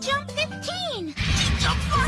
Jump 15! She jumped